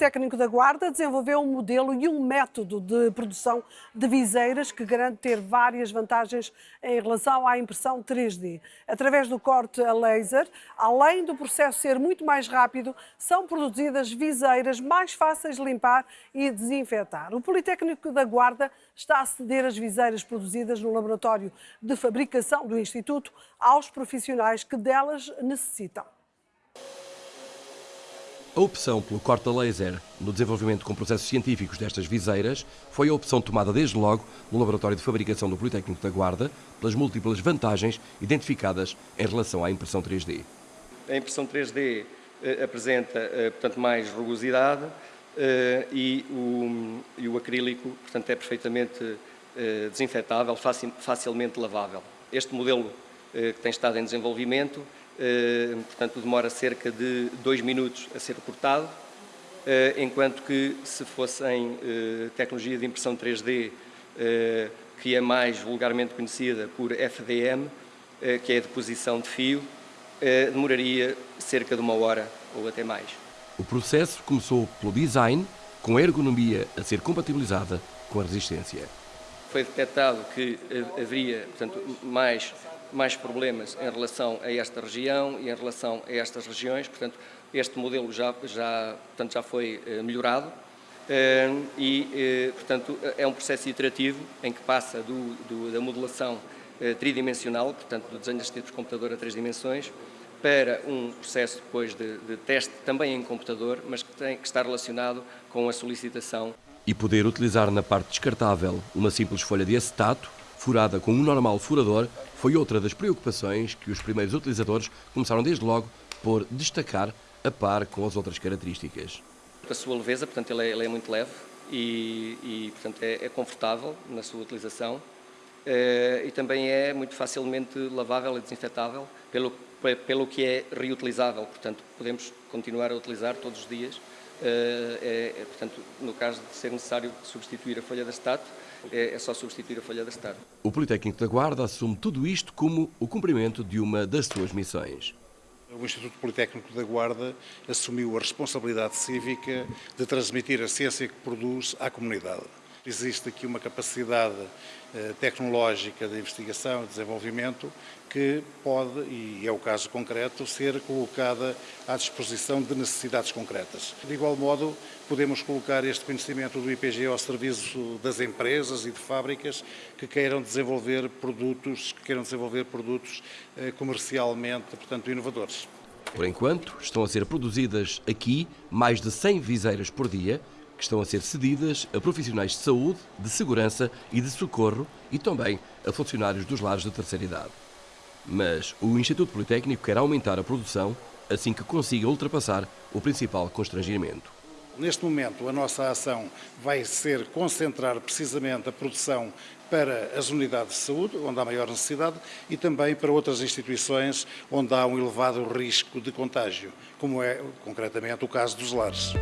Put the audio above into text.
Politécnico da Guarda desenvolveu um modelo e um método de produção de viseiras que garante ter várias vantagens em relação à impressão 3D. Através do corte a laser, além do processo ser muito mais rápido, são produzidas viseiras mais fáceis de limpar e desinfetar. O Politécnico da Guarda está a ceder as viseiras produzidas no laboratório de fabricação do Instituto aos profissionais que delas necessitam. A opção pelo corte a laser no desenvolvimento com processos científicos destas viseiras foi a opção tomada desde logo no laboratório de fabricação do Politécnico da Guarda pelas múltiplas vantagens identificadas em relação à impressão 3D. A impressão 3D eh, apresenta, eh, portanto, mais rugosidade eh, e, o, e, o, acrílico, portanto, é perfeitamente eh, desinfetável, facil, facilmente lavável. Este modelo eh, que tem estado em desenvolvimento portanto demora cerca de dois minutos a ser cortado, eh, enquanto que se fosse em eh, tecnologia de impressão 3D, que é mais vulgarmente conhecida por FDM, que é a deposição de fio, demoraria cerca de uma hora ou até mais. O processo começou pelo design, com a ergonomia a ser compatibilizada com a resistência. Foi detectado que haveria portanto, mais mais problemas em relação a esta região e em relação a estas regiões, portanto, este modelo já, já, portanto, já foi eh, melhorado eh, e, eh, portanto, é um processo iterativo em que passa do, do, da modelação tridimensional, portanto, do desenho assistido por computador a três dimensões, para um processo depois de, de teste também em computador, mas que, tem, que está relacionado com a solicitação. E poder utilizar na parte descartável uma simples folha de acetato furada com um normal furador, foi outra das preocupações que os primeiros utilizadores começaram desde logo por destacar a par com as outras características. A sua leveza, portanto, ele é, ele é muito leve e, e portanto, é, é, confortável na sua utilização eh, e também é muito facilmente lavável e desinfetável, pelo, pelo que é reutilizável, portanto, podemos continuar a utilizar todos os dias. Eh, é, é, portanto, no caso de ser necessário substituir a folha da Stato, é, é só substituir a folha da STAR. O Politécnico da Guarda assume tudo isto como o cumprimento de uma das suas missões. O Instituto Politécnico da Guarda assumiu a responsabilidade cívica de transmitir a ciência que produz à comunidade. Existe aqui uma capacidade eh, tecnológica de investigação e desenvolvimento que pode, e é o caso concreto, ser colocada à disposição de necessidades concretas. De igual modo, podemos colocar este conhecimento do IPG ao serviço das empresas e de fábricas que queiram desenvolver produtos, que queiram desenvolver produtos eh, comercialmente, portanto, inovadores. Por enquanto, estão a ser produzidas aqui mais de 100 viseiras por dia, que estão a ser cedidas a profissionais de saúde, de segurança e de socorro e também a funcionários dos lares de terceira idade. Mas o Instituto Politécnico quer aumentar a produção assim que consiga ultrapassar o principal constrangimento. Neste momento, a nossa ação vai ser concentrar precisamente a produção para as unidades de saúde, onde há maior necessidade, e também para outras instituições onde há um elevado risco de contágio, como é concretamente o caso dos lares.